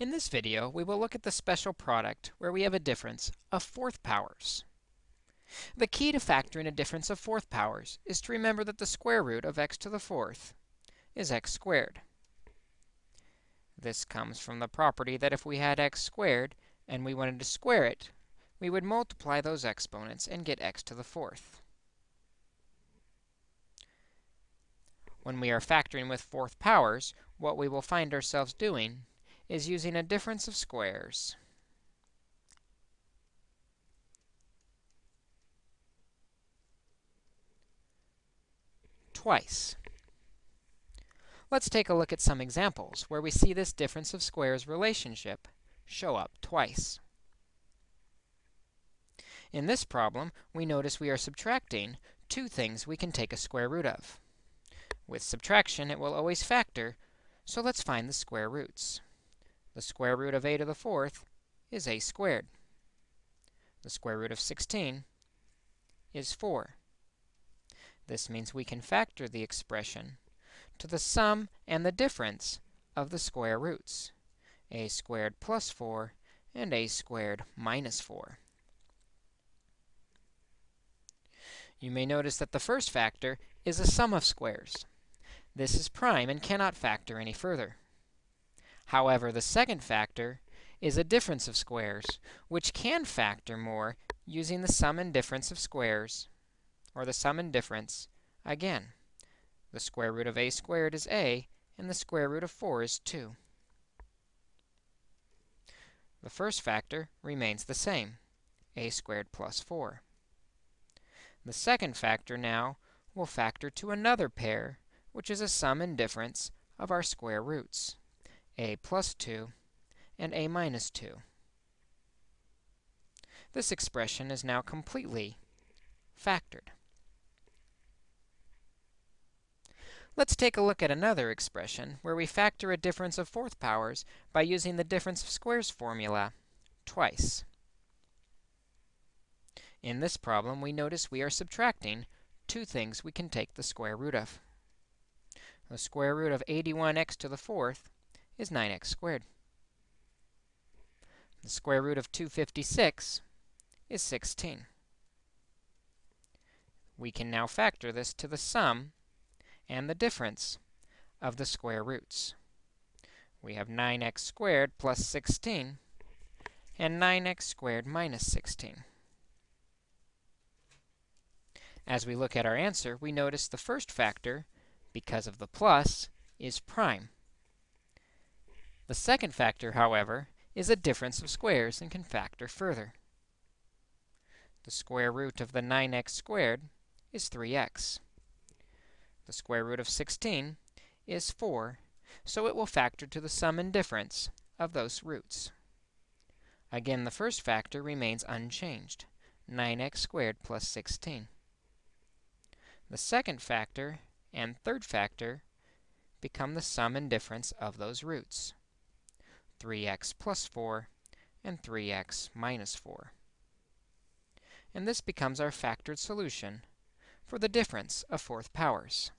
In this video, we will look at the special product where we have a difference of fourth powers. The key to factoring a difference of fourth powers is to remember that the square root of x to the fourth is x squared. This comes from the property that if we had x squared and we wanted to square it, we would multiply those exponents and get x to the fourth. When we are factoring with fourth powers, what we will find ourselves doing is using a difference of squares. twice. Let's take a look at some examples where we see this difference of squares relationship show up twice. In this problem, we notice we are subtracting two things we can take a square root of. With subtraction, it will always factor, so let's find the square roots. The square root of a to the fourth is a squared. The square root of 16 is 4. This means we can factor the expression to the sum and the difference of the square roots, a squared plus 4 and a squared minus 4. You may notice that the first factor is a sum of squares. This is prime and cannot factor any further. However, the second factor is a difference of squares, which can factor more using the sum and difference of squares, or the sum and difference again. The square root of a squared is a, and the square root of 4 is 2. The first factor remains the same, a squared plus 4. The second factor now will factor to another pair, which is a sum and difference of our square roots a plus 2 and a minus 2. This expression is now completely factored. Let's take a look at another expression where we factor a difference of fourth powers by using the difference of squares formula twice. In this problem, we notice we are subtracting two things we can take the square root of. The square root of 81x to the fourth is 9x squared. The square root of 256 is 16. We can now factor this to the sum and the difference of the square roots. We have 9x squared plus 16 and 9x squared minus 16. As we look at our answer, we notice the first factor, because of the plus, is prime. The second factor, however, is a difference of squares and can factor further. The square root of the 9x squared is 3x. The square root of 16 is 4, so it will factor to the sum and difference of those roots. Again, the first factor remains unchanged, 9x squared plus 16. The second factor and third factor become the sum and difference of those roots. 3x plus 4, and 3x minus 4. And this becomes our factored solution for the difference of fourth powers.